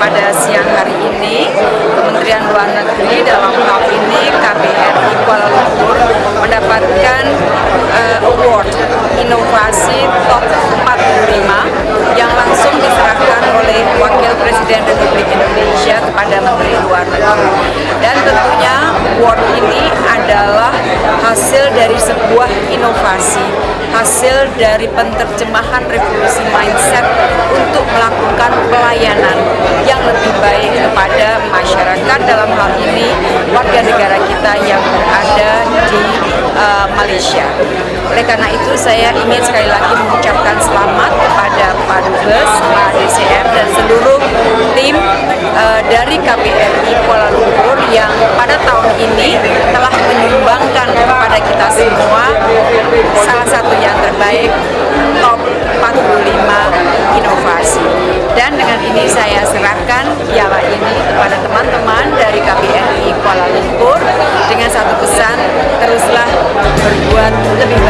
pada siang hari ini Kementerian Luar Negeri dalam hal ini KBRI Kuala Lumpur mendapatkan uh, award inovasi top 45 yang langsung diserahkan oleh Wakil Presiden Republik Indonesia kepada Menteri Luar Negeri. Dan tentunya award ini adalah hasil dari sebuah inovasi hasil dari penterjemahan revolusi mindset masyarakat dalam hal ini warga negara kita yang berada di uh, Malaysia. Oleh karena itu saya ingin sekali lagi mengucapkan selamat kepada Pak Dubes, Pak DCM dan seluruh tim uh, dari KBRI Kuala Lumpur yang pada tahun ini telah menyumbangkan kepada kita semua salah buat lebih baik.